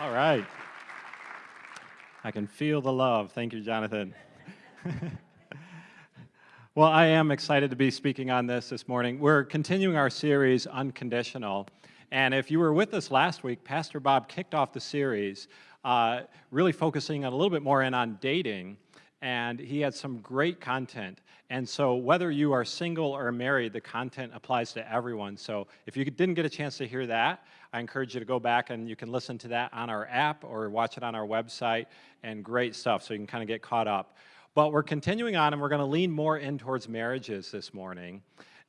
All right. I can feel the love. Thank you, Jonathan. well, I am excited to be speaking on this this morning. We're continuing our series, Unconditional. And if you were with us last week, Pastor Bob kicked off the series uh, really focusing a little bit more in on dating and he had some great content. And so whether you are single or married, the content applies to everyone. So if you didn't get a chance to hear that, I encourage you to go back and you can listen to that on our app or watch it on our website and great stuff so you can kind of get caught up. But we're continuing on and we're going to lean more in towards marriages this morning.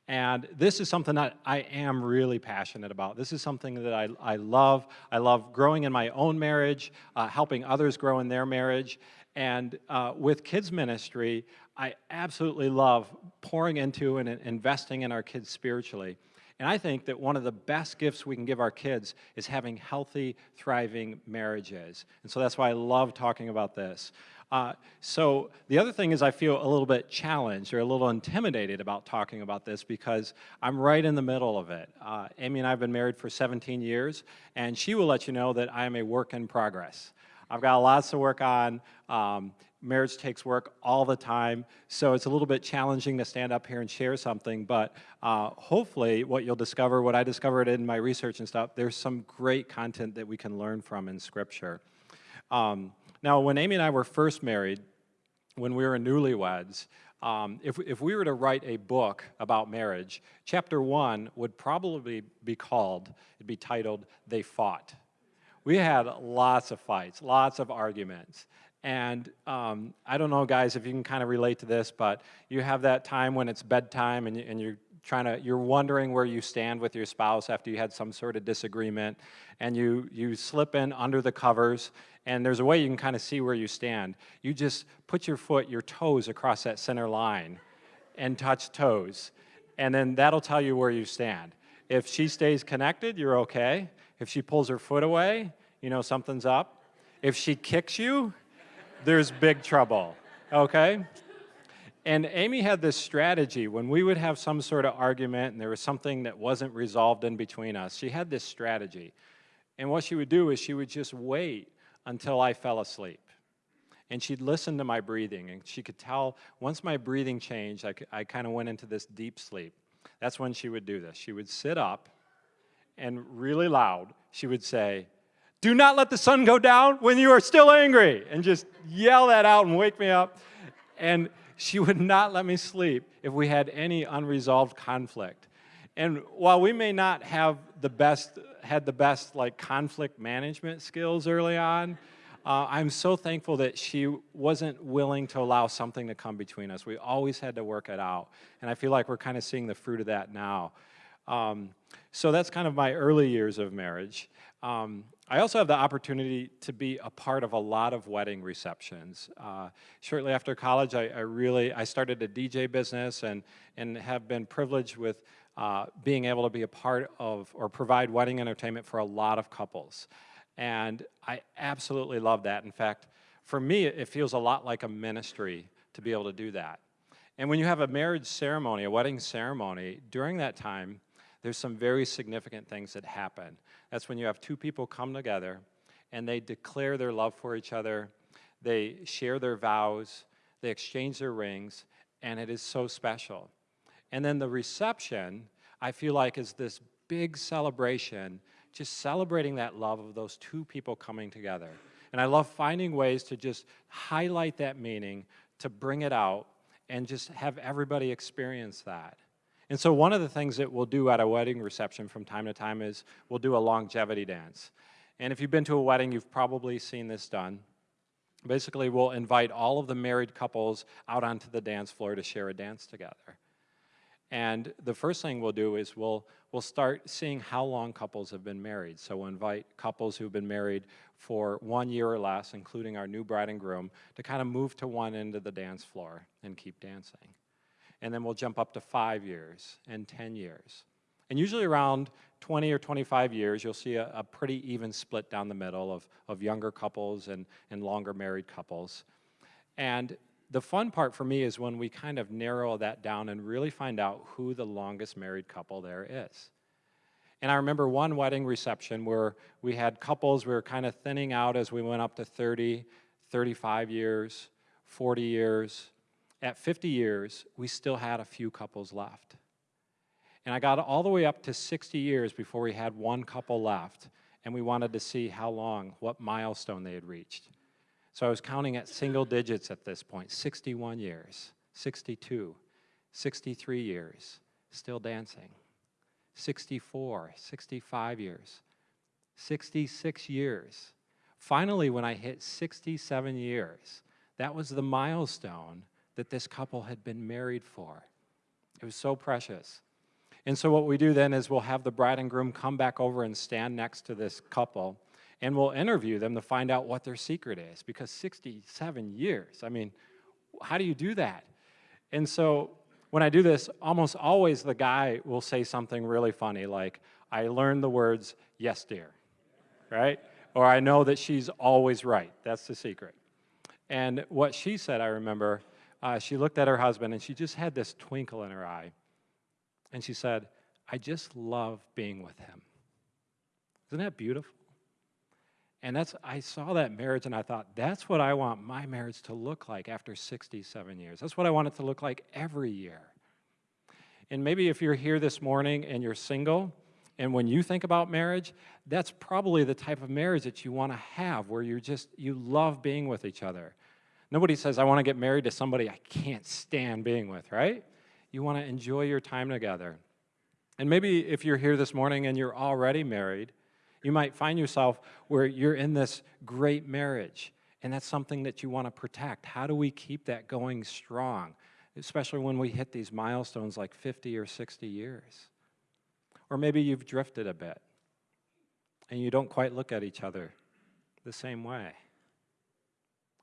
And this is something that I am really passionate about. This is something that I, I love. I love growing in my own marriage, uh, helping others grow in their marriage. And uh, with kids ministry, I absolutely love pouring into and investing in our kids spiritually. And I think that one of the best gifts we can give our kids is having healthy, thriving marriages. And so that's why I love talking about this. Uh, so the other thing is I feel a little bit challenged or a little intimidated about talking about this because I'm right in the middle of it. Uh, Amy and I have been married for 17 years, and she will let you know that I am a work in progress. I've got lots to work on. Um, marriage takes work all the time, so it's a little bit challenging to stand up here and share something, but uh, hopefully what you'll discover, what I discovered in my research and stuff, there's some great content that we can learn from in Scripture. Um, now, when Amy and I were first married, when we were newlyweds, um, if, if we were to write a book about marriage, chapter one would probably be called, it'd be titled, They Fought we had lots of fights, lots of arguments. And um, I don't know, guys, if you can kind of relate to this, but you have that time when it's bedtime and, and you're trying to, you're wondering where you stand with your spouse after you had some sort of disagreement, and you, you slip in under the covers, and there's a way you can kind of see where you stand. You just put your foot, your toes across that center line and touch toes, and then that'll tell you where you stand. If she stays connected, you're okay. If she pulls her foot away, you know something's up. If she kicks you, there's big trouble, okay? And Amy had this strategy when we would have some sort of argument and there was something that wasn't resolved in between us. She had this strategy. And what she would do is she would just wait until I fell asleep. And she'd listen to my breathing, and she could tell once my breathing changed, I, I kind of went into this deep sleep. That's when she would do this. She would sit up and really loud, she would say, Do not let the sun go down when you are still angry, and just yell that out and wake me up. And she would not let me sleep if we had any unresolved conflict. And while we may not have the best, had the best like conflict management skills early on, uh, I'm so thankful that she wasn't willing to allow something to come between us. We always had to work it out. And I feel like we're kind of seeing the fruit of that now. Um, so that's kind of my early years of marriage. Um, I also have the opportunity to be a part of a lot of wedding receptions. Uh, shortly after college, I, I, really, I started a DJ business and, and have been privileged with uh, being able to be a part of or provide wedding entertainment for a lot of couples. And I absolutely love that. In fact, for me, it feels a lot like a ministry to be able to do that. And when you have a marriage ceremony, a wedding ceremony, during that time, there's some very significant things that happen. That's when you have two people come together and they declare their love for each other, they share their vows, they exchange their rings, and it is so special. And then the reception, I feel like, is this big celebration, just celebrating that love of those two people coming together. And I love finding ways to just highlight that meaning, to bring it out, and just have everybody experience that. And so one of the things that we'll do at a wedding reception from time to time is we'll do a longevity dance. And if you've been to a wedding, you've probably seen this done. Basically, we'll invite all of the married couples out onto the dance floor to share a dance together. And the first thing we'll do is we'll, we'll start seeing how long couples have been married. So we'll invite couples who've been married for one year or less, including our new bride and groom, to kind of move to one end of the dance floor and keep dancing and then we'll jump up to five years and 10 years. And usually around 20 or 25 years, you'll see a, a, pretty even split down the middle of, of younger couples and, and longer married couples. And the fun part for me is when we kind of narrow that down and really find out who the longest married couple there is. And I remember one wedding reception where we had couples, we were kind of thinning out as we went up to 30, 35 years, 40 years. At 50 years, we still had a few couples left. And I got all the way up to 60 years before we had one couple left, and we wanted to see how long, what milestone they had reached. So I was counting at single digits at this point 61 years, 62, 63 years, still dancing, 64, 65 years, 66 years. Finally, when I hit 67 years, that was the milestone that this couple had been married for. It was so precious. And so, what we do then is we'll have the bride and groom come back over and stand next to this couple, and we'll interview them to find out what their secret is. Because 67 years, I mean, how do you do that? And so, when I do this, almost always the guy will say something really funny, like, I learned the words, yes, dear, right? Or I know that she's always right. That's the secret. And what she said, I remember, uh, she looked at her husband and she just had this twinkle in her eye. And she said, I just love being with him. Isn't that beautiful? And that's I saw that marriage and I thought, that's what I want my marriage to look like after 67 years. That's what I want it to look like every year. And maybe if you're here this morning and you're single, and when you think about marriage, that's probably the type of marriage that you want to have where you're just you love being with each other. Nobody says I want to get married to somebody I can't stand being with, right? You want to enjoy your time together. And maybe if you're here this morning and you're already married, you might find yourself where you're in this great marriage, and that's something that you want to protect. How do we keep that going strong, especially when we hit these milestones like 50 or 60 years? Or maybe you've drifted a bit and you don't quite look at each other the same way.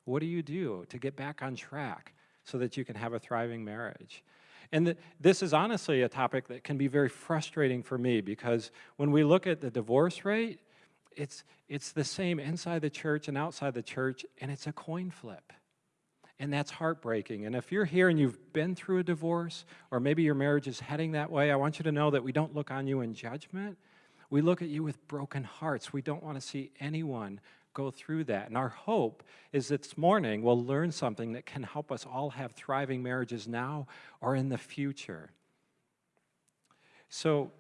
What do you do to get back on track so that you can have a thriving marriage? And the, this is honestly a topic that can be very frustrating for me because when we look at the divorce rate, it's, it's the same inside the church and outside the church, and it's a coin flip. And that's heartbreaking. And if you're here and you've been through a divorce, or maybe your marriage is heading that way, I want you to know that we don't look on you in judgment. We look at you with broken hearts. We don't want to see anyone go through that. And our hope is that this morning we'll learn something that can help us all have thriving marriages now or in the future. So,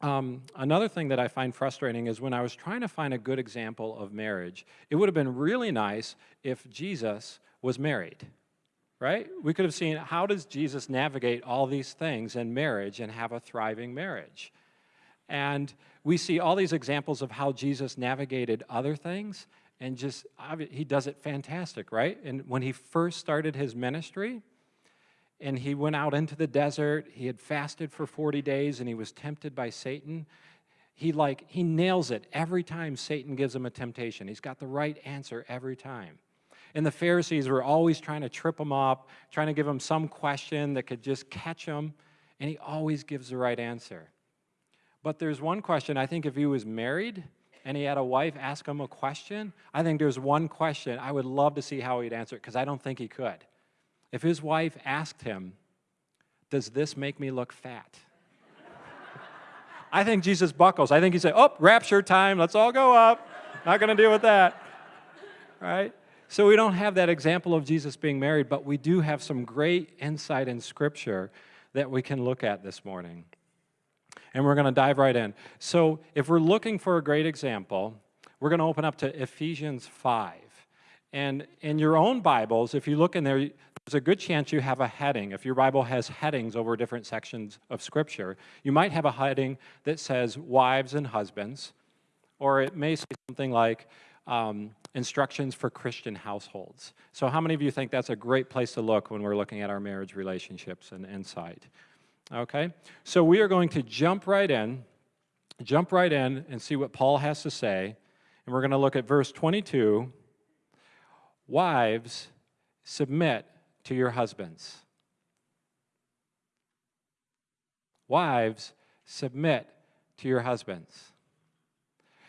um, another thing that I find frustrating is when I was trying to find a good example of marriage, it would have been really nice if Jesus was married, right? We could have seen how does Jesus navigate all these things in marriage and have a thriving marriage. And we see all these examples of how Jesus navigated other things, and just, he does it fantastic, right? And when he first started his ministry, and he went out into the desert, he had fasted for 40 days, and he was tempted by Satan. He like, he nails it every time Satan gives him a temptation. He's got the right answer every time. And the Pharisees were always trying to trip him up, trying to give him some question that could just catch him, and he always gives the right answer. But there's one question, I think if he was married and he had a wife ask him a question, I think there's one question I would love to see how he'd answer it because I don't think he could. If his wife asked him, Does this make me look fat? I think Jesus buckles. I think he said, Oh, rapture time, let's all go up. Not going to deal with that. Right? So we don't have that example of Jesus being married, but we do have some great insight in Scripture that we can look at this morning and we're going to dive right in. So if we're looking for a great example, we're going to open up to Ephesians 5. And in your own Bibles, if you look in there, there's a good chance you have a heading. If your Bible has headings over different sections of Scripture, you might have a heading that says wives and husbands, or it may say something like um, instructions for Christian households. So how many of you think that's a great place to look when we're looking at our marriage relationships and insight? Okay? So we are going to jump right in, jump right in and see what Paul has to say. And we're going to look at verse 22. Wives, submit to your husbands. Wives, submit to your husbands.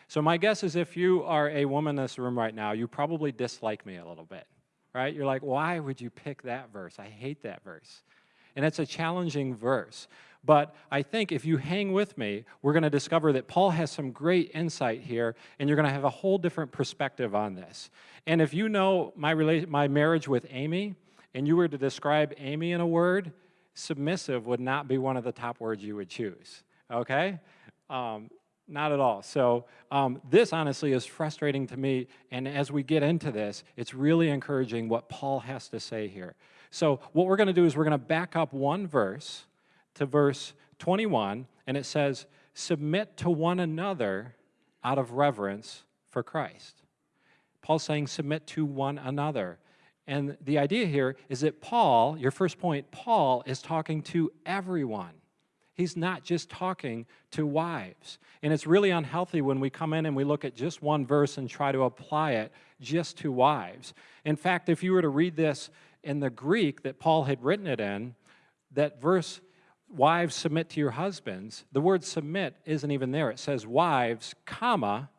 So my guess is if you are a woman in this room right now, you probably dislike me a little bit, right? You're like, why would you pick that verse? I hate that verse. And it's a challenging verse. But I think if you hang with me, we're going to discover that Paul has some great insight here, and you're going to have a whole different perspective on this. And if you know my, my marriage with Amy, and you were to describe Amy in a word, submissive would not be one of the top words you would choose, okay? Um, not at all. So um, this honestly is frustrating to me, and as we get into this, it's really encouraging what Paul has to say here. So what we're going to do is we're going to back up one verse to verse 21, and it says, submit to one another out of reverence for Christ. Paul's saying submit to one another. And the idea here is that Paul, your first point, Paul is talking to everyone. He's not just talking to wives. And it's really unhealthy when we come in and we look at just one verse and try to apply it just to wives. In fact, if you were to read this in the Greek that Paul had written it in, that verse, wives submit to your husbands, the word submit isn't even there. It says wives, comma,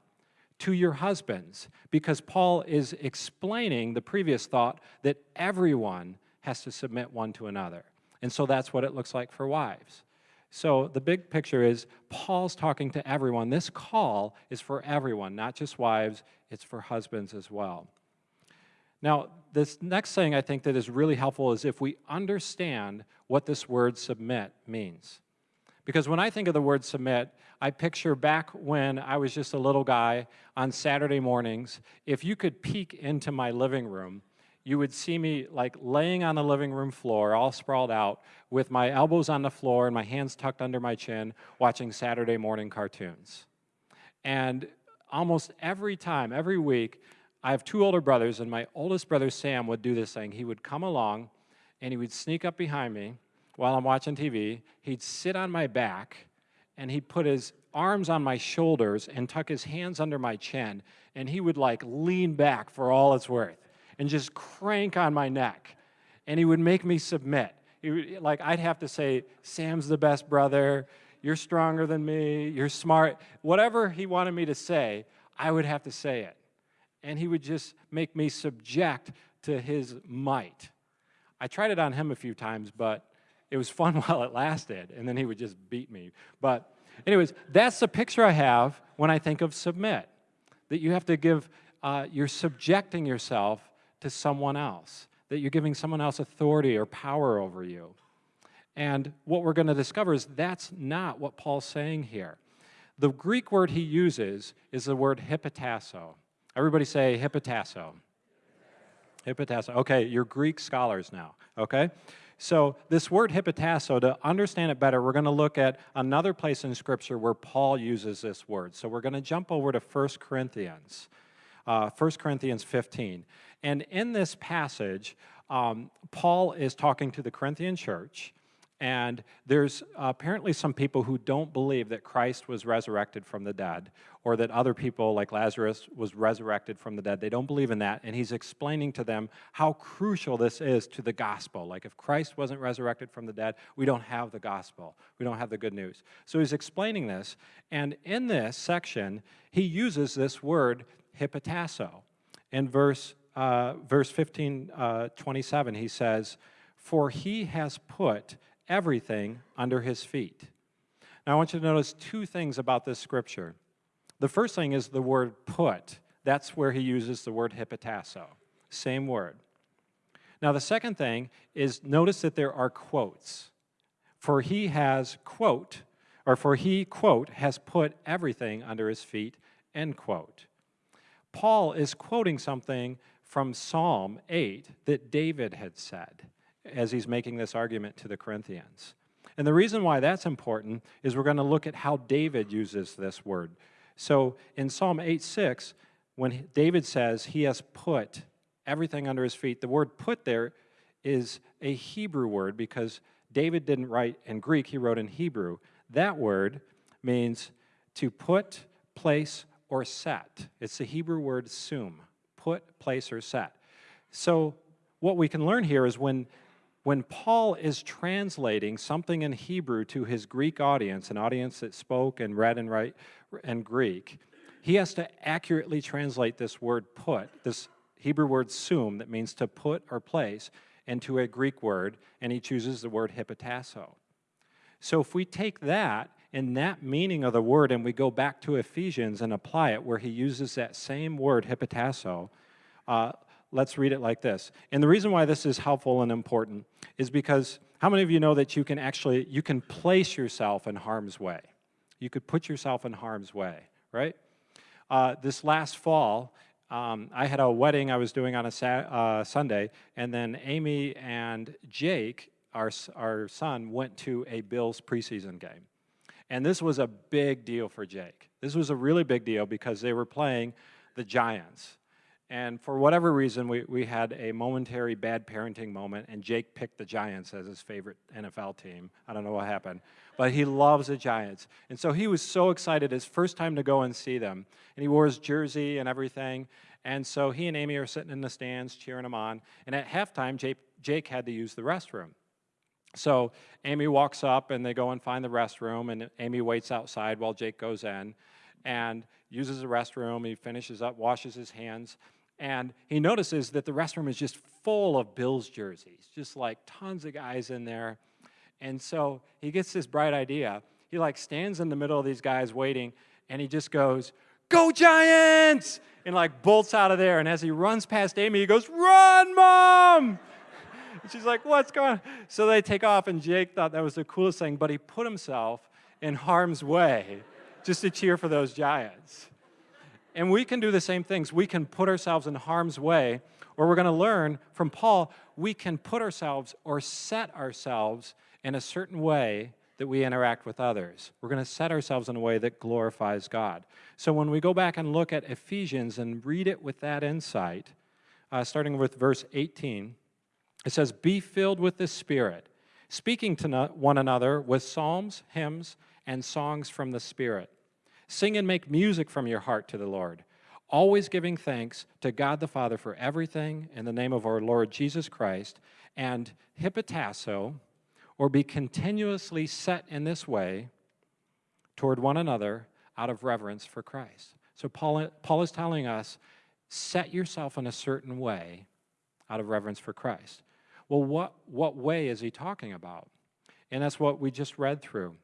to your husbands, because Paul is explaining the previous thought that everyone has to submit one to another. And so that's what it looks like for wives. So the big picture is Paul's talking to everyone. This call is for everyone, not just wives, it's for husbands as well. Now, this next thing I think that is really helpful is if we understand what this word submit means. Because when I think of the word submit, I picture back when I was just a little guy on Saturday mornings, if you could peek into my living room, you would see me like laying on the living room floor, all sprawled out, with my elbows on the floor and my hands tucked under my chin, watching Saturday morning cartoons. And almost every time, every week, I have two older brothers, and my oldest brother, Sam, would do this thing. He would come along, and he would sneak up behind me, while I'm watching TV, he'd sit on my back and he'd put his arms on my shoulders and tuck his hands under my chin and he would like lean back for all it's worth and just crank on my neck and he would make me submit. Would, like I'd have to say, Sam's the best brother, you're stronger than me, you're smart. Whatever he wanted me to say, I would have to say it. And he would just make me subject to his might. I tried it on him a few times, but it was fun while it lasted, and then he would just beat me. But anyways, that's the picture I have when I think of submit, that you have to give, uh, you're subjecting yourself to someone else, that you're giving someone else authority or power over you. And what we're going to discover is that's not what Paul's saying here. The Greek word he uses is the word hypotasso. Everybody say hypotasso. Hypotasso. Okay, you're Greek scholars now, okay? So this word hypotasso, to understand it better, we're going to look at another place in Scripture where Paul uses this word. So we're going to jump over to 1 Corinthians, uh, 1 Corinthians 15. And in this passage, um, Paul is talking to the Corinthian church, and there's apparently some people who don't believe that Christ was resurrected from the dead, or that other people like Lazarus was resurrected from the dead. They don't believe in that. And he's explaining to them how crucial this is to the gospel. Like if Christ wasn't resurrected from the dead, we don't have the gospel. We don't have the good news. So he's explaining this. And in this section, he uses this word hypotasso. In verse, uh, verse 15, uh, 27, he says, For he has put everything under his feet. Now, I want you to notice two things about this scripture. The first thing is the word put. That's where he uses the word hypotasso. Same word. Now, the second thing is notice that there are quotes. For he has, quote, or for he, quote, has put everything under his feet, end quote. Paul is quoting something from Psalm 8 that David had said as he's making this argument to the Corinthians. And the reason why that's important is we're going to look at how David uses this word. So in Psalm 8:6, when David says he has put everything under his feet, the word put there is a Hebrew word because David didn't write in Greek, he wrote in Hebrew. That word means to put, place, or set. It's the Hebrew word sum, put, place, or set. So what we can learn here is when when Paul is translating something in Hebrew to his Greek audience, an audience that spoke and read and write and Greek, he has to accurately translate this word put, this Hebrew word sum that means to put or place, into a Greek word, and he chooses the word hypotasso. So if we take that and that meaning of the word and we go back to Ephesians and apply it where he uses that same word, hypotasso, uh, let's read it like this. And the reason why this is helpful and important is because how many of you know that you can actually, you can place yourself in harm's way? You could put yourself in harm's way, right? Uh, this last fall, um, I had a wedding I was doing on a uh, Sunday, and then Amy and Jake, our, our son, went to a Bills preseason game. And this was a big deal for Jake. This was a really big deal because they were playing the Giants. And for whatever reason, we, we had a momentary bad parenting moment, and Jake picked the Giants as his favorite NFL team. I don't know what happened, but he loves the Giants. And so he was so excited, his first time to go and see them. And he wore his jersey and everything. And so he and Amy are sitting in the stands cheering him on. And at halftime, Jake, Jake had to use the restroom. So Amy walks up, and they go and find the restroom, and Amy waits outside while Jake goes in and uses the restroom. He finishes up, washes his hands, and he notices that the restroom is just full of Bills jerseys, just like tons of guys in there. And so he gets this bright idea. He like stands in the middle of these guys waiting, and he just goes, Go Giants! And like bolts out of there. And as he runs past Amy, he goes, Run, Mom! She's like, What's going on? So they take off, and Jake thought that was the coolest thing, but he put himself in harm's way just to cheer for those Giants. And we can do the same things. We can put ourselves in harm's way, or we're going to learn from Paul, we can put ourselves or set ourselves in a certain way that we interact with others. We're going to set ourselves in a way that glorifies God. So when we go back and look at Ephesians and read it with that insight, uh, starting with verse 18, it says, Be filled with the Spirit, speaking to one another with psalms, hymns, and songs from the Spirit Sing and make music from your heart to the Lord, always giving thanks to God the Father for everything in the name of our Lord Jesus Christ, and hypotasso, or be continuously set in this way toward one another out of reverence for Christ. So Paul, Paul is telling us, set yourself in a certain way out of reverence for Christ. Well, what, what way is he talking about? And that's what we just read through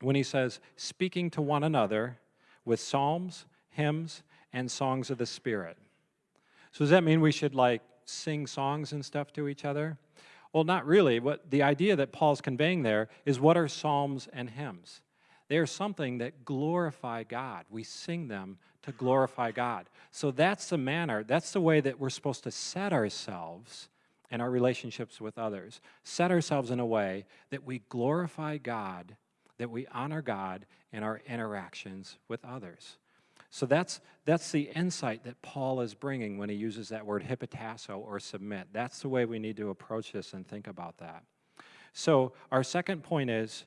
when he says, speaking to one another with psalms, hymns, and songs of the Spirit. So does that mean we should like sing songs and stuff to each other? Well, not really. What the idea that Paul's conveying there is what are psalms and hymns? They are something that glorify God. We sing them to glorify God. So that's the manner, that's the way that we're supposed to set ourselves in our relationships with others. Set ourselves in a way that we glorify God that we honor God in our interactions with others. So that's, that's the insight that Paul is bringing when he uses that word hypotasso or submit. That's the way we need to approach this and think about that. So our second point is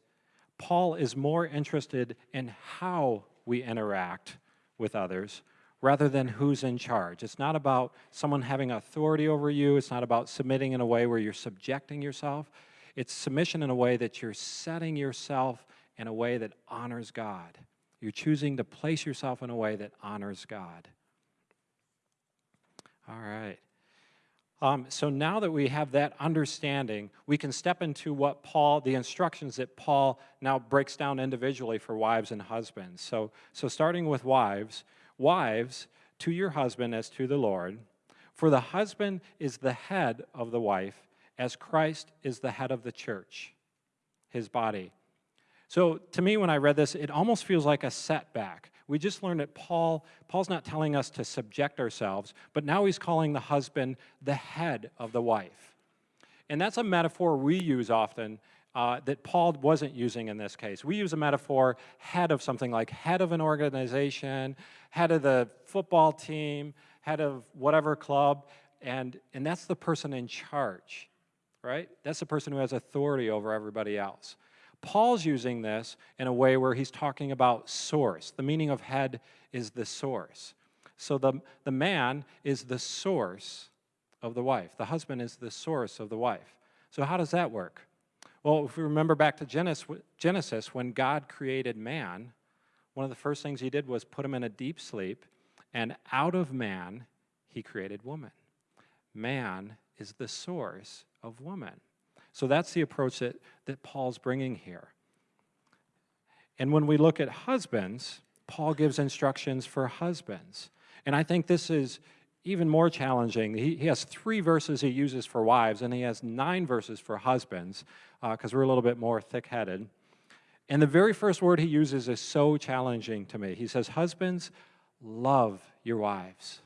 Paul is more interested in how we interact with others rather than who's in charge. It's not about someone having authority over you. It's not about submitting in a way where you're subjecting yourself. It's submission in a way that you're setting yourself in a way that honors God. You're choosing to place yourself in a way that honors God. All right. Um, so now that we have that understanding, we can step into what Paul, the instructions that Paul now breaks down individually for wives and husbands. So, so starting with wives, wives, to your husband as to the Lord, for the husband is the head of the wife, as Christ is the head of the church, his body so to me, when I read this, it almost feels like a setback. We just learned that Paul, Paul's not telling us to subject ourselves, but now he's calling the husband the head of the wife. And that's a metaphor we use often uh, that Paul wasn't using in this case. We use a metaphor head of something like head of an organization, head of the football team, head of whatever club, and, and that's the person in charge, right? That's the person who has authority over everybody else. Paul's using this in a way where he's talking about source. The meaning of head is the source. So the, the man is the source of the wife. The husband is the source of the wife. So how does that work? Well, if we remember back to Genesis, when God created man, one of the first things he did was put him in a deep sleep, and out of man, he created woman. Man is the source of woman. So that's the approach that, that Paul's bringing here. And when we look at husbands, Paul gives instructions for husbands. And I think this is even more challenging. He, he has three verses he uses for wives, and he has nine verses for husbands, because uh, we're a little bit more thick headed. And the very first word he uses is so challenging to me. He says, Husbands, love your wives.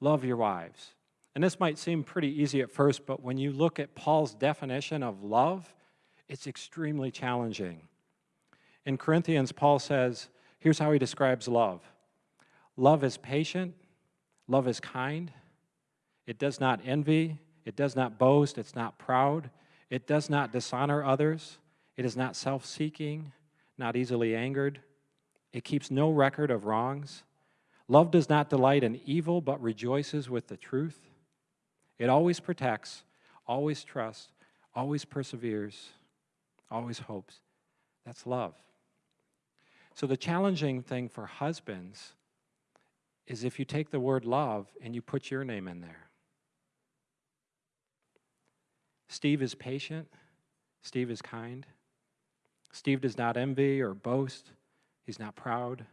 Love your wives. And this might seem pretty easy at first, but when you look at Paul's definition of love, it's extremely challenging. In Corinthians, Paul says, here's how he describes love love is patient, love is kind, it does not envy, it does not boast, it's not proud, it does not dishonor others, it is not self seeking, not easily angered, it keeps no record of wrongs. Love does not delight in evil, but rejoices with the truth. It always protects, always trusts, always perseveres, always hopes. That's love. So the challenging thing for husbands is if you take the word love and you put your name in there. Steve is patient. Steve is kind. Steve does not envy or boast. He's not proud.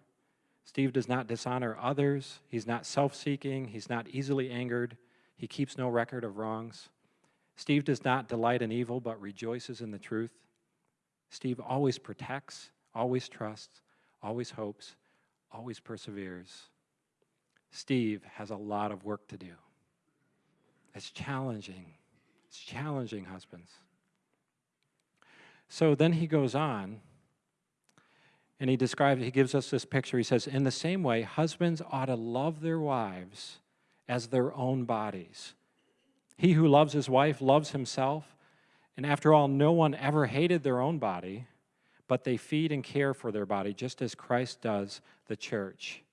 Steve does not dishonor others. He's not self seeking. He's not easily angered. He keeps no record of wrongs. Steve does not delight in evil, but rejoices in the truth. Steve always protects, always trusts, always hopes, always perseveres. Steve has a lot of work to do. It's challenging. It's challenging, husbands. So then he goes on and he describes, he gives us this picture. He says, In the same way, husbands ought to love their wives as their own bodies. He who loves his wife loves himself. And after all, no one ever hated their own body, but they feed and care for their body, just as Christ does the church.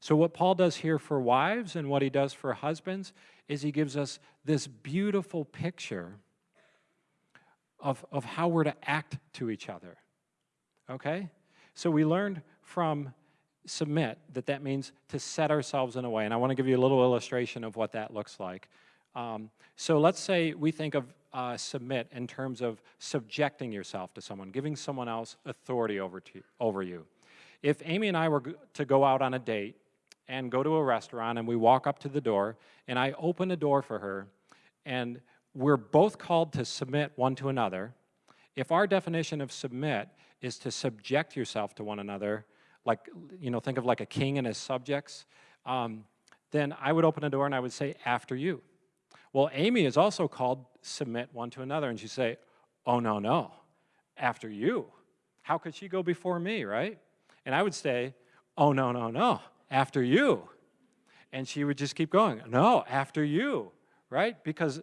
So, what Paul does here for wives and what he does for husbands is he gives us this beautiful picture of, of how we're to act to each other. Okay? So, we learned from submit that that means to set ourselves in a way. And I want to give you a little illustration of what that looks like. Um, so let's say we think of uh, submit in terms of subjecting yourself to someone, giving someone else authority over, to, over you. If Amy and I were to go out on a date and go to a restaurant and we walk up to the door and I open the door for her and we're both called to submit one to another, if our definition of submit is to subject yourself to one another, like, you know, think of like a king and his subjects, um, then I would open the door and I would say, after you. Well, Amy is also called submit one to another, and she'd say, oh, no, no, after you. How could she go before me, right? And I would say, oh, no, no, no, after you. And she would just keep going, no, after you, right? Because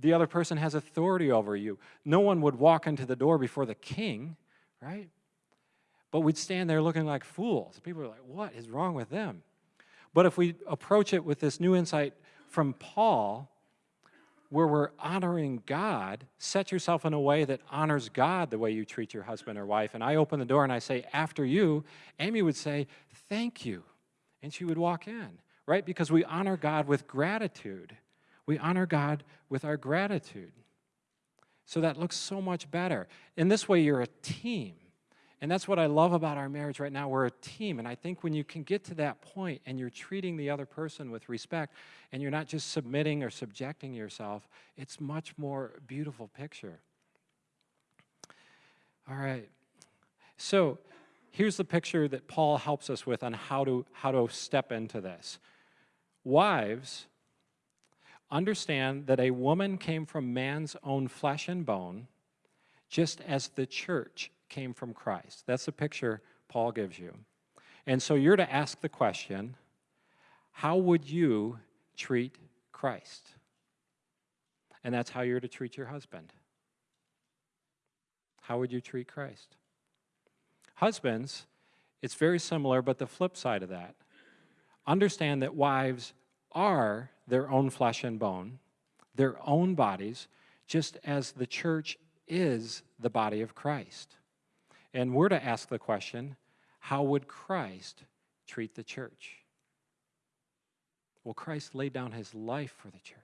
the other person has authority over you. No one would walk into the door before the king, right? But we'd stand there looking like fools. People are like, what is wrong with them? But if we approach it with this new insight from Paul, where we're honoring God, set yourself in a way that honors God the way you treat your husband or wife. And I open the door and I say, after you, Amy would say, thank you. And she would walk in, right? Because we honor God with gratitude. We honor God with our gratitude. So that looks so much better. In this way, you're a team. And that's what I love about our marriage right now. We're a team. And I think when you can get to that point and you're treating the other person with respect and you're not just submitting or subjecting yourself, it's much more beautiful picture. All right. So here's the picture that Paul helps us with on how to, how to step into this. Wives, understand that a woman came from man's own flesh and bone, just as the church came from Christ. That's the picture Paul gives you. And so you're to ask the question how would you treat Christ? And that's how you're to treat your husband. How would you treat Christ? Husbands, it's very similar, but the flip side of that. Understand that wives are their own flesh and bone, their own bodies, just as the church is the body of Christ. And we're to ask the question how would Christ treat the church? Well, Christ laid down his life for the church.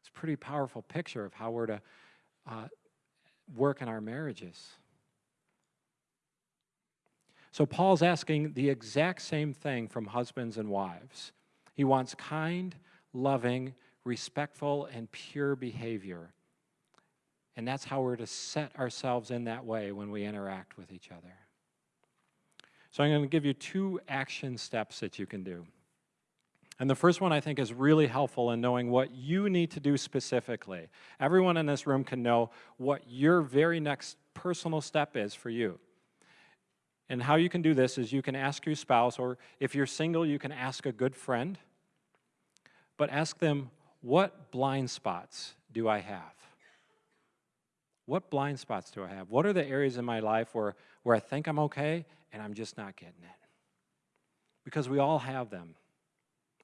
It's a pretty powerful picture of how we're to uh, work in our marriages. So Paul's asking the exact same thing from husbands and wives. He wants kind, loving, respectful, and pure behavior. And that's how we're to set ourselves in that way when we interact with each other. So I'm going to give you two action steps that you can do. And the first one I think is really helpful in knowing what you need to do specifically. Everyone in this room can know what your very next personal step is for you. And how you can do this is you can ask your spouse, or if you're single, you can ask a good friend, but ask them, what blind spots do I have? What blind spots do I have? What are the areas in my life where, where I think I'm okay and I'm just not getting it? Because we all have them.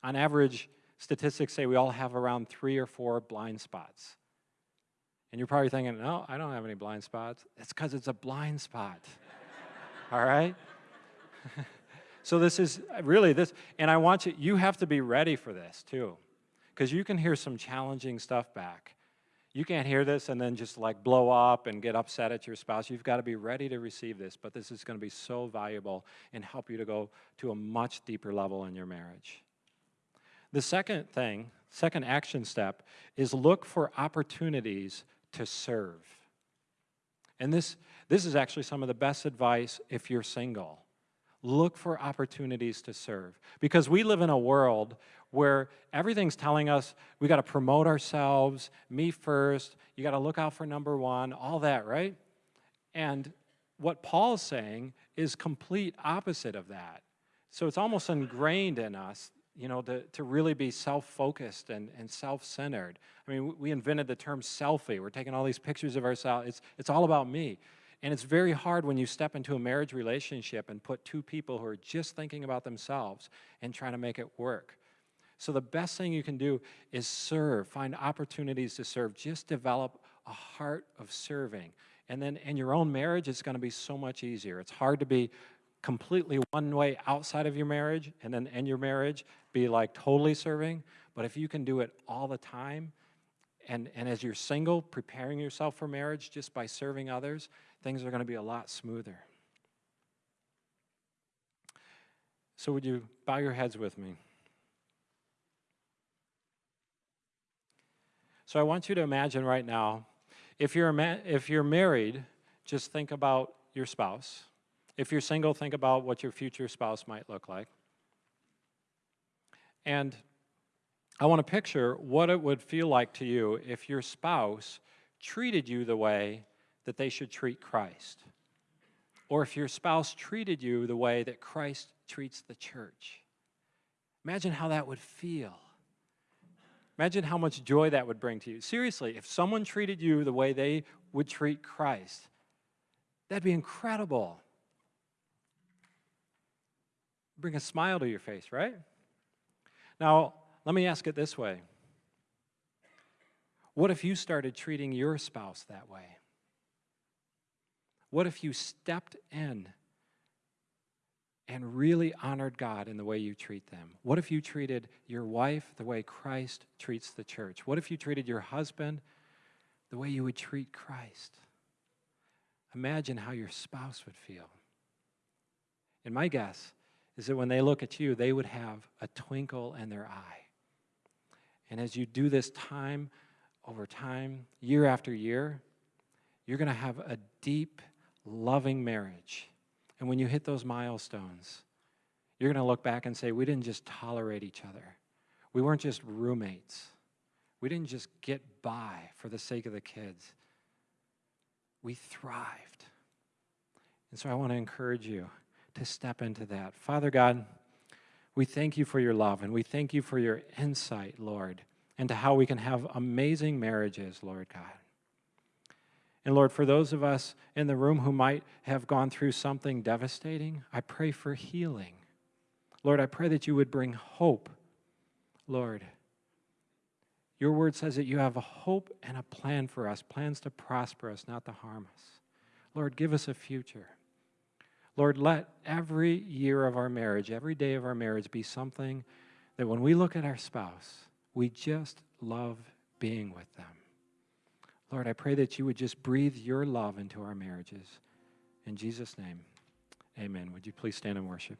On average, statistics say we all have around three or four blind spots. And you're probably thinking, no, I don't have any blind spots. It's because it's a blind spot. All right? so this is uh, really this, and I want you, you have to be ready for this too. Because you can hear some challenging stuff back. You can't hear this and then just like blow up and get upset at your spouse. You've got to be ready to receive this, but this is going to be so valuable and help you to go to a much deeper level in your marriage. The second thing, second action step, is look for opportunities to serve. And this, this is actually some of the best advice if you're single. Look for opportunities to serve. Because we live in a world where everything's telling us we got to promote ourselves, me first, you got to look out for number one, all that, right? And what Paul's saying is complete opposite of that. So it's almost ingrained in us you know, to, to really be self-focused and, and self-centered. I mean, we invented the term selfie. We're taking all these pictures of ourselves. It's, it's all about me. And it's very hard when you step into a marriage relationship and put two people who are just thinking about themselves and trying to make it work. So the best thing you can do is serve, find opportunities to serve. Just develop a heart of serving. And then in your own marriage, it's going to be so much easier. It's hard to be completely one way outside of your marriage and then in your marriage be like totally serving. But if you can do it all the time, and, and as you're single, preparing yourself for marriage just by serving others, things are going to be a lot smoother. So, would you bow your heads with me? So, I want you to imagine right now if you're, if you're married, just think about your spouse. If you're single, think about what your future spouse might look like. And I want to picture what it would feel like to you if your spouse treated you the way that they should treat Christ. Or if your spouse treated you the way that Christ treats the church. Imagine how that would feel. Imagine how much joy that would bring to you. Seriously, if someone treated you the way they would treat Christ, that'd be incredible bring a smile to your face, right? Now, let me ask it this way What if you started treating your spouse that way? What if you stepped in and really honored God in the way you treat them? What if you treated your wife the way Christ treats the church? What if you treated your husband the way you would treat Christ? Imagine how your spouse would feel. And my guess is that when they look at you, they would have a twinkle in their eye. And as you do this time over time, year after year, you're going to have a deep, loving marriage. And when you hit those milestones, you're going to look back and say, we didn't just tolerate each other. We weren't just roommates. We didn't just get by for the sake of the kids. We thrived. And so I want to encourage you to step into that. Father God, we thank you for your love and we thank you for your insight, Lord, into how we can have amazing marriages, Lord God. And Lord, for those of us in the room who might have gone through something devastating, I pray for healing. Lord, I pray that you would bring hope, Lord. Your word says that you have a hope and a plan for us, plans to prosper us, not to harm us. Lord, give us a future. Lord, let every year of our marriage, every day of our marriage be something that when we look at our spouse, we just love being with them. Lord, I pray that you would just breathe your love into our marriages. In Jesus' name, amen. Would you please stand and worship?